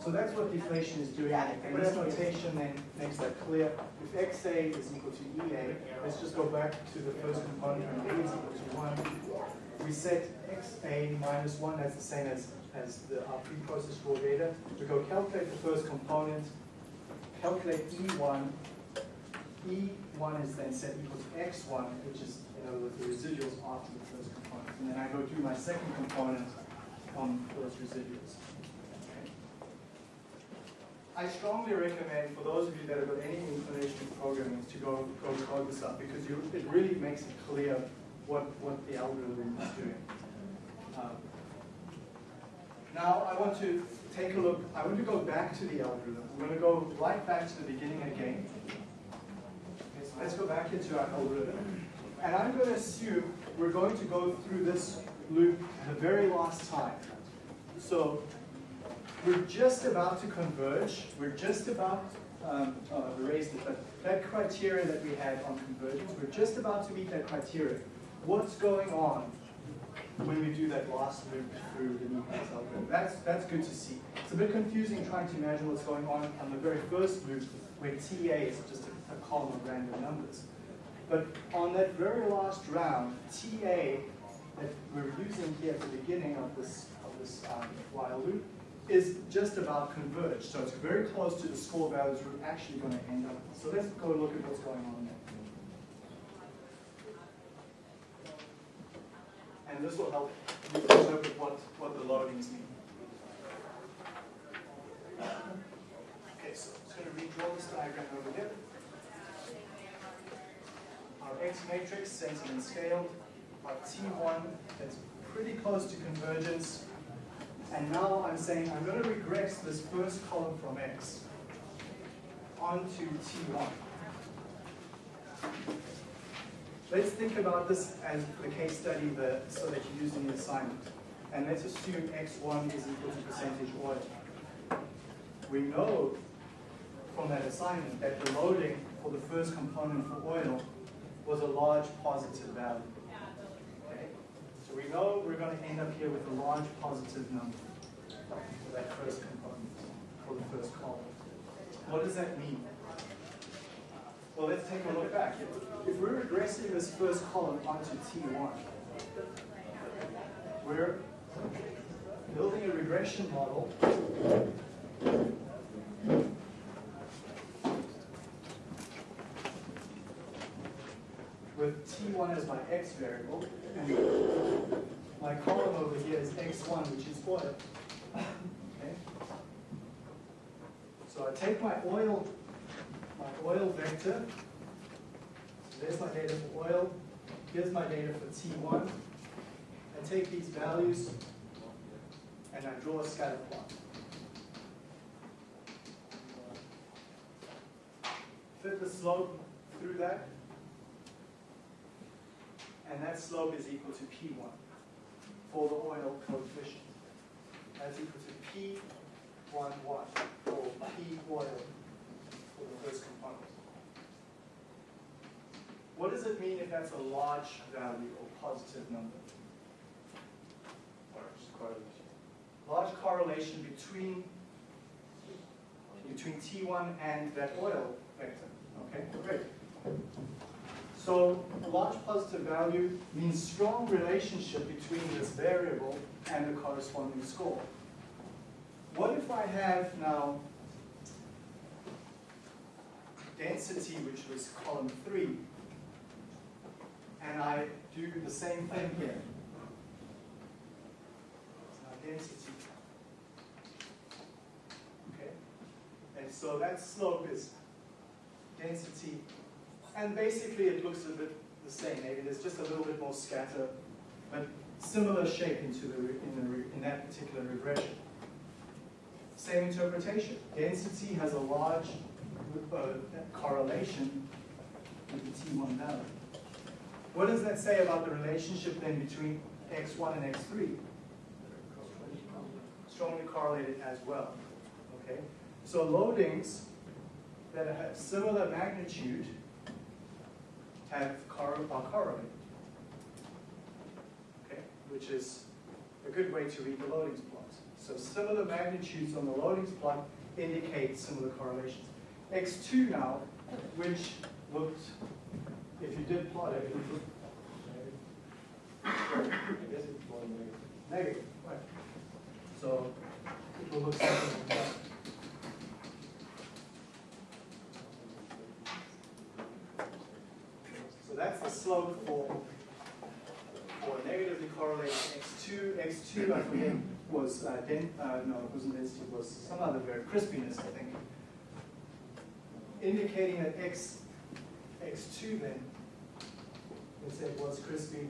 So that's what deflation is doing. And this notation then makes that clear. If XA is equal to EA, let's just go back to the first component when A is equal to 1. We set XA minus 1, that's the same as, as the, our pre-processed raw data. We go calculate the first component, calculate E1. E1 is then set equal to X1, which is, in other words, the residuals after the first component. And then I go do my second component on those residuals. I strongly recommend for those of you that have got any inclination in programming to go, go code this up because you, it really makes it clear what, what the algorithm is doing. Um, now I want to take a look, I want to go back to the algorithm. I'm going to go right back to the beginning again. Let's go back into our algorithm. And I'm going to assume we're going to go through this loop the very last time. So we're just about to converge. We're just about, um, oh, I erased it, but that criteria that we had on convergence, we're just about to meet that criteria. What's going on when we do that last loop through the nucleus algorithm? That's, that's good to see. It's a bit confusing trying to imagine what's going on on the very first loop where TA is just a, a column of random numbers. But on that very last round, TA that we're using here at the beginning of this, of this um, while loop is just about converged. So it's very close to the score values we're actually going to end up. So let's go look at what's going on there. And this will help you interpret what, what the loadings mean. Okay, so I'm just going to redraw this diagram over here. Our X matrix, centered and scaled. Our T1 that's pretty close to convergence. And now I'm saying I'm going to regress this first column from X onto T1. Let's think about this as the case study the, so that you use in the assignment. And let's assume X1 is equal to percentage oil. We know from that assignment that the loading for the first component for oil was a large positive value. Okay? So So we know we're going to end up here with a large positive number for that first component, for the first column. What does that mean? Well, let's take a look back. If- we're regressing this first column onto T1, we're building a regression model with T1 as my X variable, and my column over here is X1, which is oil. Okay? So I take my oil, my oil vector, so there's my data for oil, here's my data for T1. I take these values and I draw a scatter plot. Fit the slope through that, and that slope is equal to P1 for the oil coefficient. That's equal to P11 or P oil for the first component. What does it mean if that's a large value or positive number? Large correlation between between T1 and that oil vector. Okay, great. So large positive value means strong relationship between this variable and the corresponding score. What if I have now density, which was column three, and I do the same thing here? Now density. Okay? And so that slope is density and basically, it looks a bit the same. Maybe there's just a little bit more scatter, but similar shape into the in, the in that particular regression. Same interpretation. Density has a large uh, correlation with the T1 value. What does that say about the relationship then between x1 and x3? Strongly correlated as well. Okay. So loadings that have similar magnitude have cor- are correlated. Okay, which is a good way to read the loadings plot. So similar magnitudes on the loadings plot indicate similar correlations. X2 now, which looked, if you did plot it, it would look negative, right? So it will look something like that. So that's the slope for, for negatively correlated x2. x2, I forget, was, uh, den, uh, no, it wasn't density, it was some other variable, crispiness, I think. Indicating that x, x2 then, let's say it was crispy,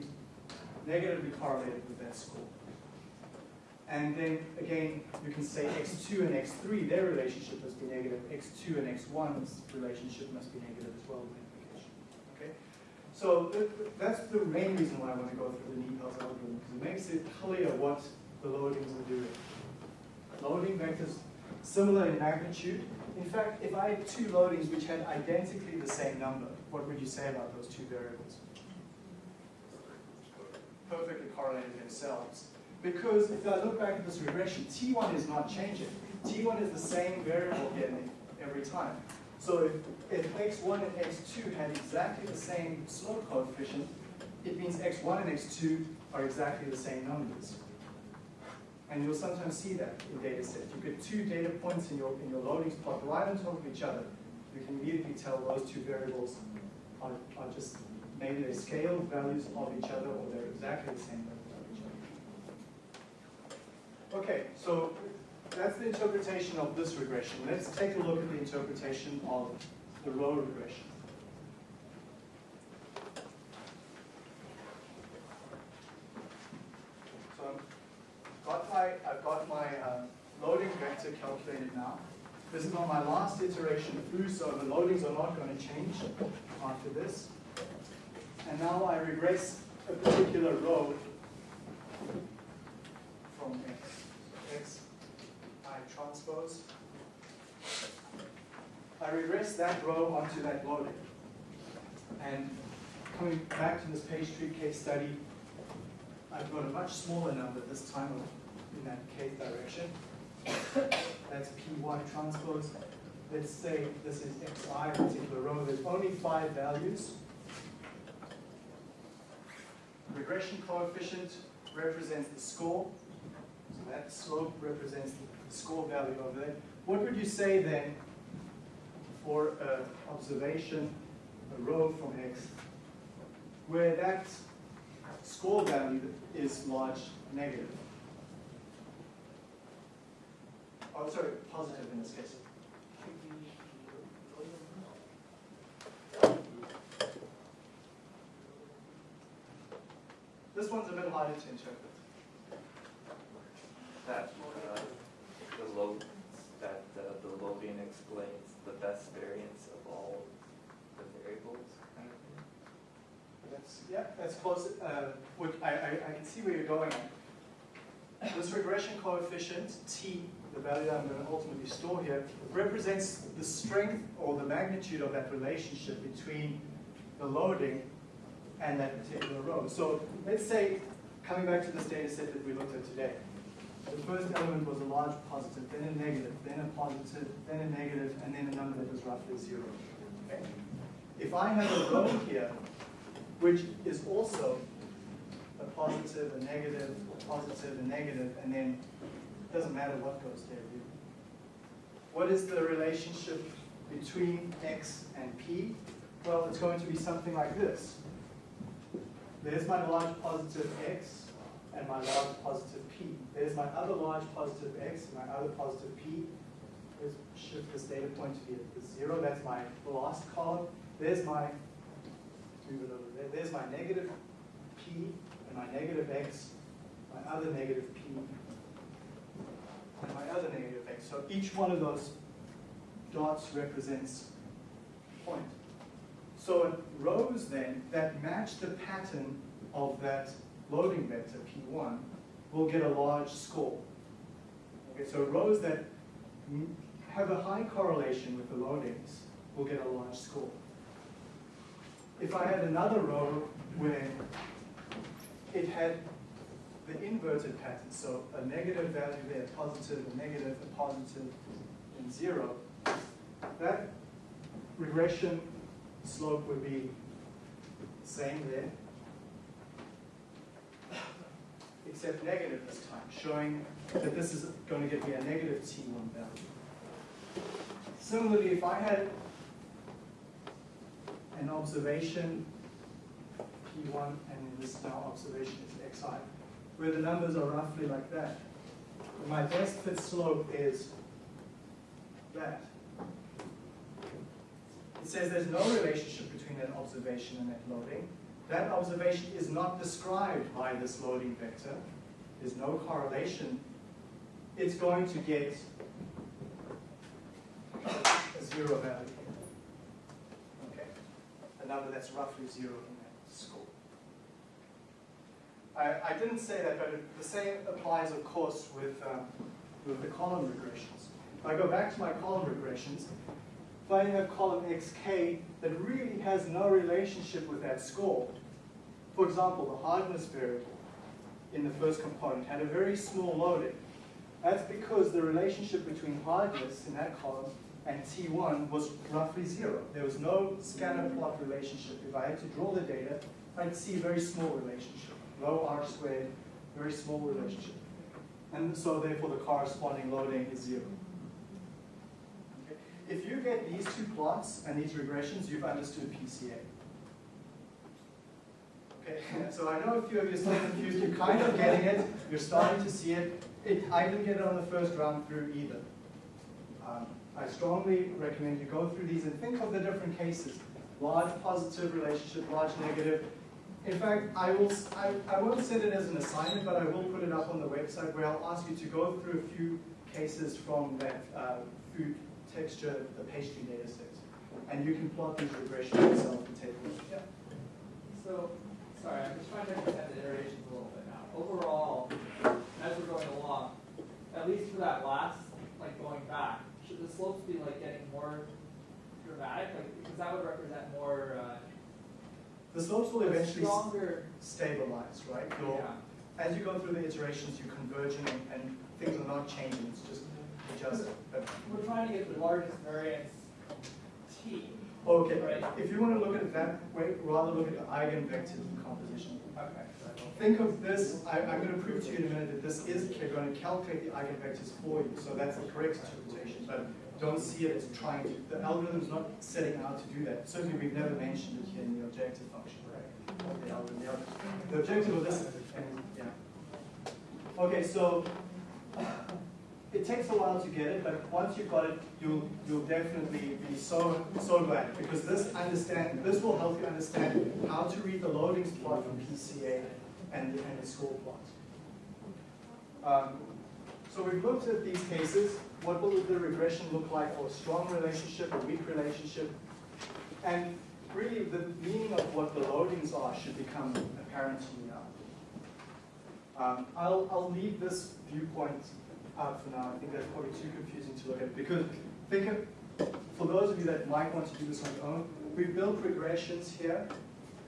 negatively correlated with that score. And then again, you can say x2 and x3, their relationship must be negative. x2 and x1's relationship must be negative as well. Okay? So th- th- that's the main reason why I want to go through the NIPALS algorithm, because it makes it clear what the loadings are doing. Loading vectors similar in magnitude. In fact, if I had two loadings which had identically the same number, what would you say about those two variables? Perfectly correlated themselves. Because if I look back at this regression, T1 is not changing. T1 is the same variable again every time. So if, if x1 and x2 had exactly the same slope coefficient, it means x1 and x2 are exactly the same numbers. And you'll sometimes see that in data sets. You get two data points in your, in your loadings plot right on top of each other. You can immediately tell those two variables are, are just maybe they scale values of each other or they're exactly the same values of each other. Okay, so that's the interpretation of this regression. Let's take a look at the interpretation of the row regression. So I've got my, uh, loading vector calculated now. This is on my last iteration through, so the loadings are not going to change after this. And now I regress a particular row from X. X, I transpose. I regress that row onto that loading. And coming back to this page tree case study, I've got a much smaller number this time of- that kth direction. That's P1 transpose. Let's say this is xi, particular row, there's only five values. Regression coefficient represents the score. So that slope represents the score value over there. What would you say then for an observation, a row from x, where that score value is large negative? Oh, sorry, positive in this case. This one's a bit harder to interpret. That, uh, the load, that uh, the loading explains the best variance of all the variables kind of thing. That's, yeah, that's close. Uh, what- I, I, I can see where you're going. This regression coefficient, t, the value I'm going to ultimately store here, represents the strength or the magnitude of that relationship between the loading and that particular row. So let's say, coming back to this data set that we looked at today, the first element was a large positive, then a negative, then a positive, then a negative, and then a number that was roughly zero. Okay? If I have a row here which is also a positive, a negative, a positive, a negative, and then doesn't matter what goes there. really. What is the relationship between x and p? Well, it's going to be something like this. There's my large positive x and my large positive p. There's my other large positive x and my other positive p. Let's shift this data point to be at the zero. That's my last column. There's my move it over there. There's my negative p and my negative x, my other negative p, and my other negative x. So each one of those dots represents a point. So rows then that match the pattern of that loading vector p1 will get a large score. Okay, so rows that have a high correlation with the loadings will get a large score. If I had another row where it had the inverted pattern, so a negative value there, positive, a negative, a positive, and zero, that regression slope would be same there, except negative this time, showing that this is going to give me a negative T1 value. Similarly, if I had an observation P1 and this now observation is Xi, where the numbers are roughly like that. My best fit slope is that. It says there's no relationship between that observation and that loading. That observation is not described by this loading vector. There's no correlation. It's going to get a zero value Okay, a number that's roughly zero. I, I didn't say that, but it- the same applies, of course, with, um, with the column regressions. If I go back to my column regressions, if I have column xk that really has no relationship with that score, for example, the hardness variable in the first component had a very small loading. That's because the relationship between hardness in that column and T1 was roughly zero. There was no scatter plot relationship. If I had to draw the data, I'd see a very small relationship. Rho r squared, very small relationship. And so therefore the corresponding loading is zero. Okay. If you get these two plots and these regressions, you've understood PCA. Okay, so I know a few of you are still confused, you're kind of getting it, you're starting to see it. it I didn't get it on the first round through either. Um, I strongly recommend you go through these and think of the different cases. Large positive relationship, large negative. In fact, I will, I, I won't set it as an assignment, but I will put it up on the website where I'll ask you to go through a few cases from that uh, food texture, the pastry data set. And you can plot these regressions yourself and take a look. Yeah. So, sorry, I'm just trying to understand the iterations a little bit now. Overall, as we're going along, at least for that last, like going back, should the slopes be like getting more dramatic? Like, because that would represent more, uh, The slopes will eventually stronger, stabilize, right? Your, yeah. as you go through the iterations, you're converging and, and things are not changing, it's just adjusting. We're trying to get the largest variance T. okay, Right. if you want to look at it that way, rather look at the eigenvector decomposition. Okay. Think of this, I, I'm going to prove to you in a minute that this is going to calculate the eigenvectors for you, so that's the correct interpretation, but don't see it as trying to, the algorithm's not setting out to do that. Certainly, we've never mentioned it here in the objective function, right? The algorithm. The ob- The objective of this, and, yeah. Okay, so it takes a while to get it, but once you've got it, you'll, you'll definitely be so, so glad, because this understand, this will help you understand how to read the loadings plot from PCA and, the- and the score plot. Um, so we've looked at these cases. What will the regression look like for a strong relationship, a weak relationship? And really, the meaning of what the loadings are should become apparent to you now. Um, I'll, I'll leave this viewpoint out for now. I think that's probably too confusing to look at because think of, for those of you that might want to do this on your own, we've built regressions here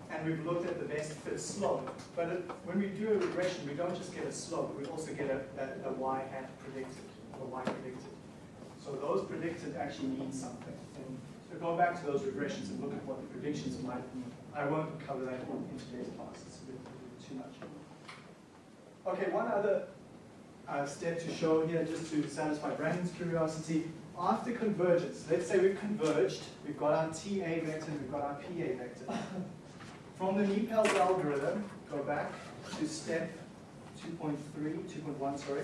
and we've looked at the best fit slope. But it, when we do a regression, we don't just get a slope, we also get a, a, a y hat predicted, y predicted. So those predicted actually mean something. And so go back to those regressions and look at what the predictions might mean. I won't cover that in today's class, it's a bit too much. Okay, one other uh, step to show here, just to satisfy Brandon's curiosity. After convergence, let's say we've converged, we've got our TA vector, we've got our PA vector. From the NIPALS algorithm, go back to step 2.3, 2.1, sorry.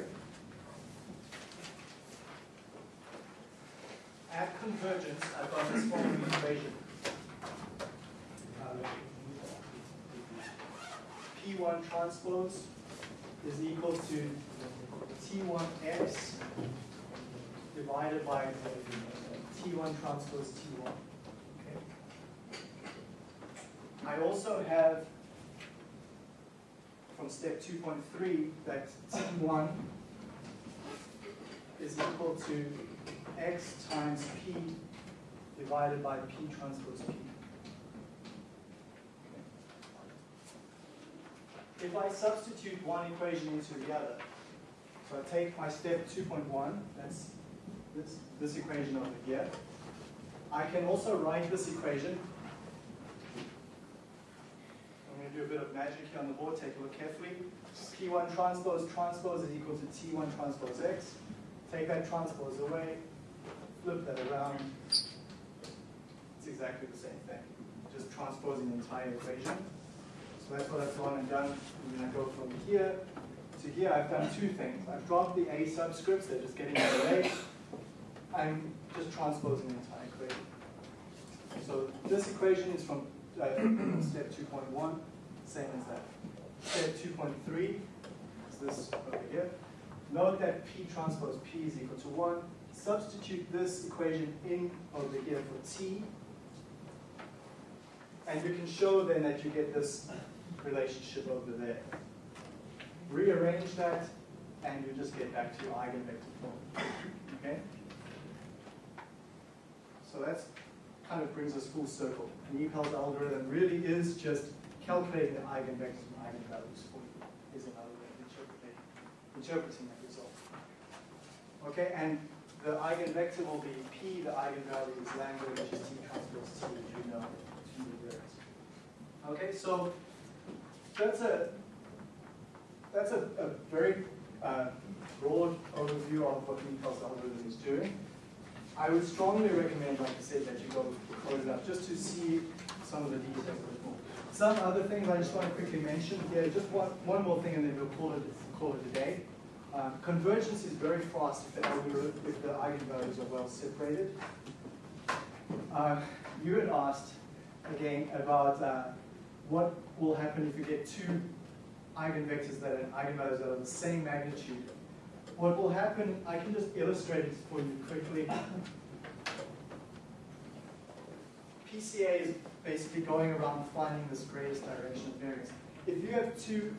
At convergence, I've got this following equation. Uh, P1 transpose is equal to T1x divided by T1 transpose T1. Okay. I also have from step 2.3 that T1 is equal to x times p divided by p transpose p. If I substitute one equation into the other, so I take my step 2.1, that's this, this equation over here. I can also write this equation. I'm going to do a bit of magic here on the board, take a look carefully. P1 transpose transpose is equal to T1 transpose X. Take that transpose away, flip that around. It's exactly the same thing, just transposing the entire equation. So that's what I've gone and done. I'm going to go from here to here. I've done two things. I've dropped the A subscripts, they're just getting in the way. I'm just transposing the entire equation. So this equation is from uh, step 2.1, same as that. Step 2.3 is this over here. Note that P transpose P is equal to 1. Substitute this equation in over here for T. And you can show then that you get this relationship over there. Rearrange that, and you just get back to your eigenvector form. Okay? So that's kind of brings us full circle. NIPALS algorithm really is just calculating the eigenvectors and eigenvalues for you, is another way of interpreting, interpreting that result. Okay, and the eigenvector will be P, the eigenvalue is lambda, which is T transpose T, as you know, T reverse. Okay, so that's a that's a, a very uh, broad overview of what NIPALS algorithm is doing. I would strongly recommend, like I said, that you go code it up just to see some of the details a bit more. Some other things I just want to quickly mention here, just one, one more thing and then we'll call it, call it a day. Uh, convergence is very fast if the, if the eigenvalues are well separated. Uh, you had asked, again, about uh, what will happen if you get two eigenvectors that are eigenvalues that are the same magnitude. What will happen, I can just illustrate it for you quickly. PCA is basically going around finding this greatest direction of variance. If you have two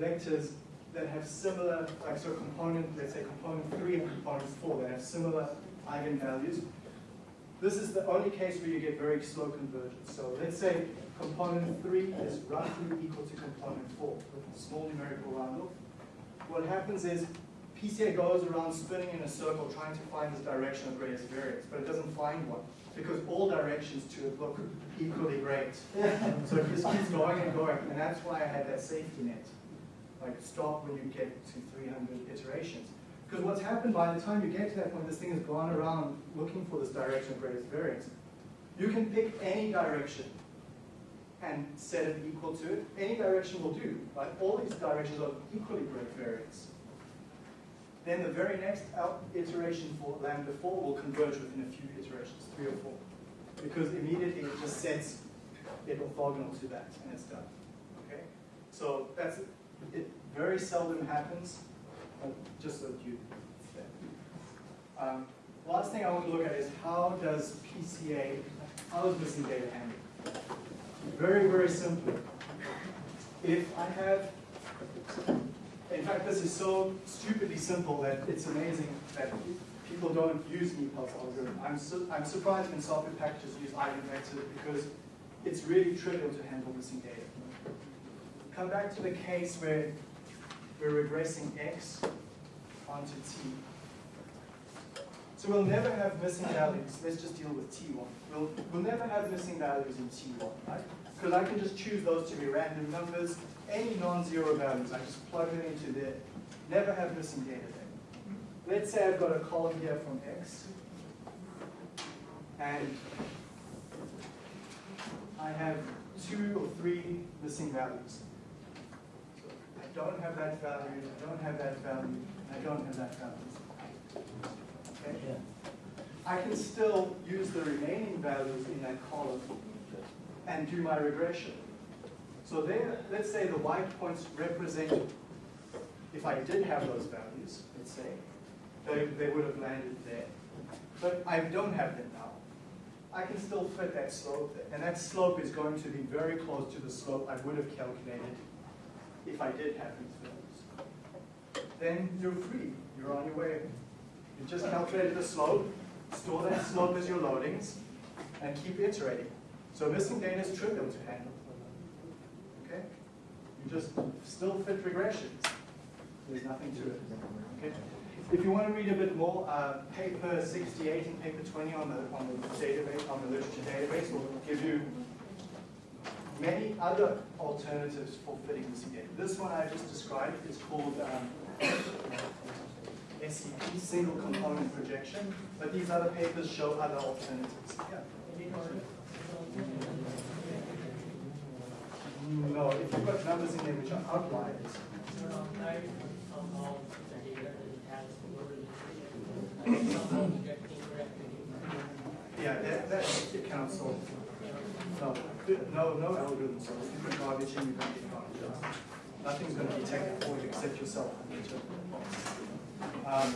vectors that have similar, like so component, let's say component three and component four that have similar eigenvalues, This is the only case where you get very slow convergence. So let's say component three is roughly equal to component four with a small numerical round-off. What happens is PCA goes around spinning in a circle trying to find this direction of greatest variance, but it doesn't find one because all directions to it look equally great. So it just keeps going and going, and that's why I had that safety net. Like stop when you get to 300 iterations. Because what's happened by the time you get to that point, this thing has gone around looking for this direction of greatest variance. You can pick any direction and set it equal to it. Any direction will do. Like all these directions are equally great variance. Then the very next iteration for lambda 4 will converge within a few iterations, three or four. Because immediately it just sets it orthogonal to that and it's done. Okay? So that's it very seldom happens, but just so that you um, last thing I want to look at is how does PCA, how is missing data handled? Very, very simply. If I have in fact, this is so stupidly simple that it's amazing that people don't use an algorithm. I'm, su I'm surprised when software packages use eigenvectors because it's really trivial to handle missing data. Come back to the case where we're regressing x onto t. So we'll never have missing values. Let's just deal with t1. We'll, we'll never have missing values in t1, right? Because I can just choose those to be random numbers any non-zero values, I just plug them into there, never have missing data there. Let's say I've got a column here from x, and I have two or three missing values. Don't have that value, I don't have that value, I don't have that value. Okay? I can still use the remaining values in that column and do my regression. So there, let's say the white points represent, if I did have those values, let's say, they, they would have landed there. But I don't have them now. I can still fit that slope there. And that slope is going to be very close to the slope I would have calculated if I did have these values. Then you're free. You're on your way. You just calculated the slope, store that slope as your loadings, and keep iterating. So missing data is trivial to handle. Okay? You just still fit regressions. There's nothing to it. Okay? If you want to read a bit more, uh, paper 68 and paper 20 on the on the database on the literature database will give you many other alternatives for fitting this data. This one I just described is called um, SCP, single component projection, but these other papers show other alternatives. Yeah. No, if you've got numbers in there which are outliers, yeah, that, that. No, no, no algorithm solves. If you put garbage in, you don't get garbage out. Nothing's going to detect it for you except yourself. Um,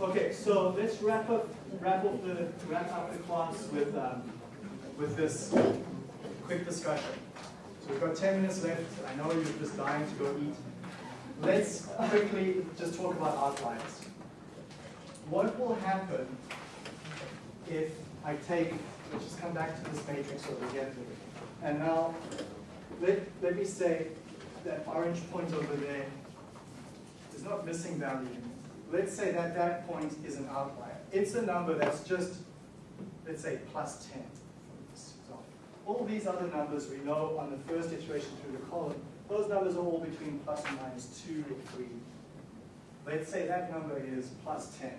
okay, so let's wrap up, wrap up the, wrap up the class with, um, with this quick discussion. So we've got 10 minutes left. I know you're just dying to go eat. Let's quickly just talk about outliers. What will happen if I take, let's just come back to this matrix over again. And now, let, let me say that orange point over there is not missing value. Let's say that that point is an outlier. It's a number that's just, let's say, plus 10. All these other numbers we know on the first iteration through the column, those numbers are all between plus and minus 2 or 3. Let's say that number is plus 10.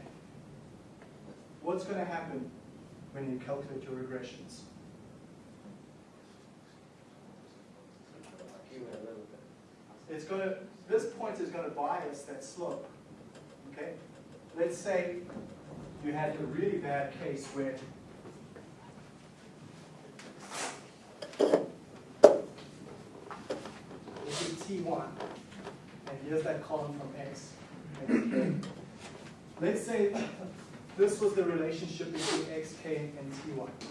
What's going to happen when you calculate your regressions? It's going to, this point is going to bias that slope. Okay? Let's say you had a really bad case where this is T1, and here's that column from X. Let's say this was the relationship between xk and ty.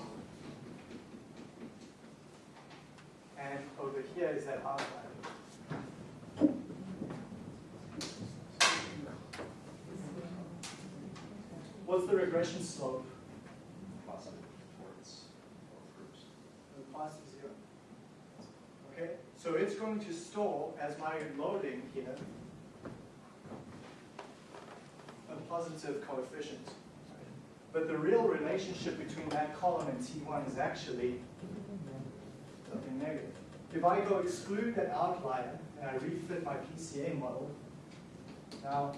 And over here is that r value. What's the regression slope? Positive towards both groups. Positive zero. Okay, so it's going to store as my loading here a positive coefficient. But the real relationship between that column and T1 is actually something negative. If I go exclude that outlier and I refit my PCA model, now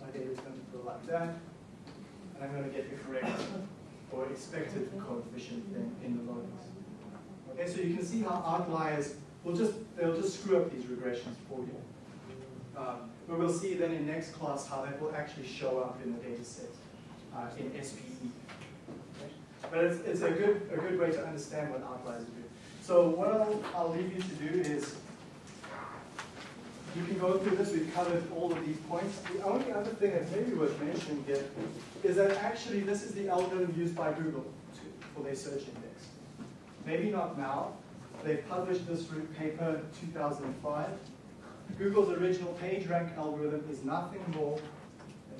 my data is going to go like that, and I'm going to get the correct or expected coefficient in, in the loadings. Okay, so you can see how outliers will just they'll just screw up these regressions for you. Um, but we'll see then in next class how that will actually show up in the data set uh, in SPE. Okay? But it's, it's a good a good way to understand what outliers do. So what I'll, I'll leave you to do is you can go through this. We've covered all of these points. The only other thing that's maybe worth mentioning here is that actually this is the algorithm used by Google to, for their search index. Maybe not now. They published this paper in 2005. Google's original PageRank algorithm is nothing more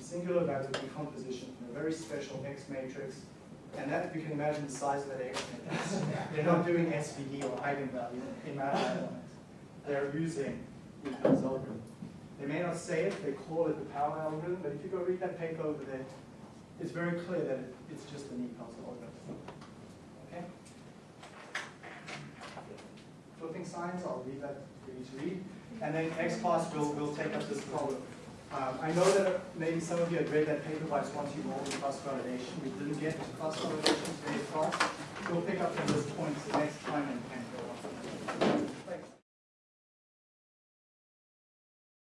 singular value decomposition in a very special X matrix. And that, you can imagine the size of that X matrix. They're not doing SVD or eigenvalue in MATLAB. They're using the NIPALS algorithm. They may not say it, they call it the power algorithm, but if you go read that paper over there, it's very clear that it, it's just the NIPALS algorithm. Okay? Flipping signs, I'll leave that for you to read. And then next class, we'll, we'll take up this problem. Um, I know that maybe some of you had read that paper by Swansea Moore in cross validation. We didn't get to cross validation today's class. We'll pick up from this point next time and,